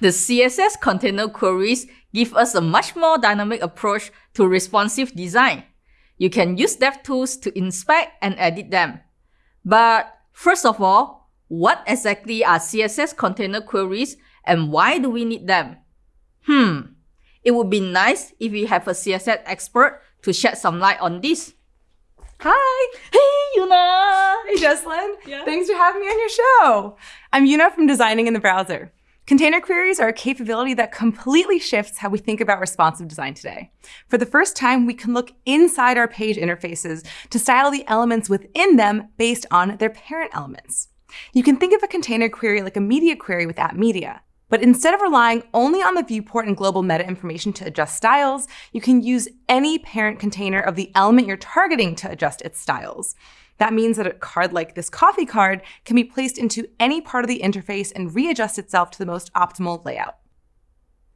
The CSS container queries give us a much more dynamic approach to responsive design. You can use DevTools to inspect and edit them. But first of all, what exactly are CSS container queries and why do we need them? Hmm, it would be nice if we have a CSS expert to shed some light on this. Hi. Hey, Una. Hey, Jecelyn. Yeah. Thanks for having me on your show. I'm Una from Designing in the Browser. Container queries are a capability that completely shifts how we think about responsive design today. For the first time, we can look inside our page interfaces to style the elements within them based on their parent elements. You can think of a container query like a media query with app media. But instead of relying only on the viewport and global meta information to adjust styles, you can use any parent container of the element you're targeting to adjust its styles. That means that a card like this coffee card can be placed into any part of the interface and readjust itself to the most optimal layout.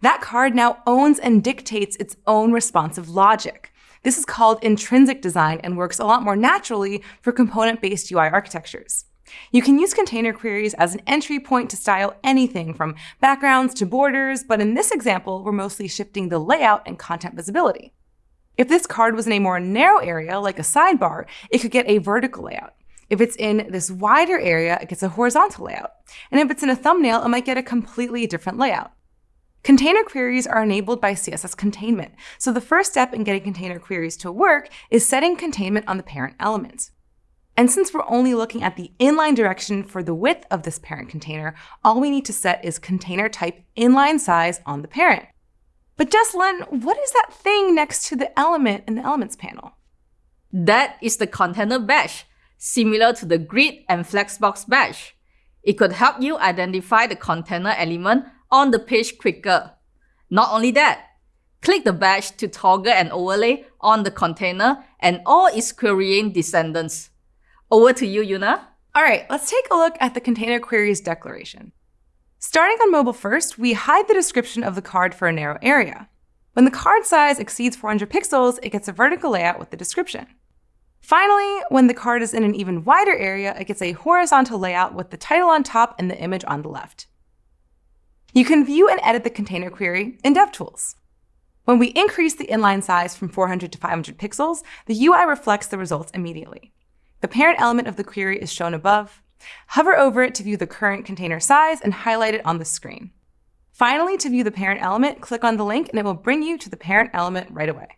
That card now owns and dictates its own responsive logic. This is called intrinsic design and works a lot more naturally for component-based UI architectures. You can use container queries as an entry point to style anything from backgrounds to borders, but in this example, we're mostly shifting the layout and content visibility. If this card was in a more narrow area, like a sidebar, it could get a vertical layout. If it's in this wider area, it gets a horizontal layout. And if it's in a thumbnail, it might get a completely different layout. Container queries are enabled by CSS containment. So the first step in getting container queries to work is setting containment on the parent element. And since we're only looking at the inline direction for the width of this parent container, all we need to set is container type inline size on the parent. But Jecelyn, what is that thing next to the element in the elements panel? That is the container badge, similar to the grid and flexbox badge. It could help you identify the container element on the page quicker. Not only that, click the badge to toggle an overlay on the container and all its querying descendants. Over to you, Una. All right, let's take a look at the container queries declaration. Starting on mobile first, we hide the description of the card for a narrow area. When the card size exceeds 400 pixels, it gets a vertical layout with the description. Finally, when the card is in an even wider area, it gets a horizontal layout with the title on top and the image on the left. You can view and edit the container query in DevTools. When we increase the inline size from 400 to 500 pixels, the UI reflects the results immediately. The parent element of the query is shown above. Hover over it to view the current container size and highlight it on the screen. Finally, to view the parent element, click on the link and it will bring you to the parent element right away.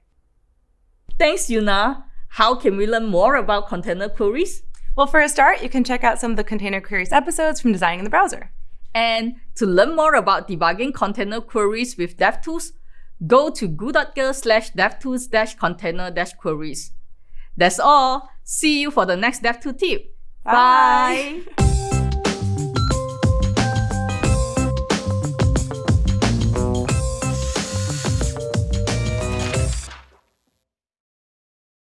Thanks, Una. How can we learn more about container queries? Well, for a start, you can check out some of the container queries episodes from Designing in the Browser. And to learn more about debugging container queries with DevTools, go to goo.gle slash devtools container queries. That's all. See you for the next DevTools tip. Bye. Bye.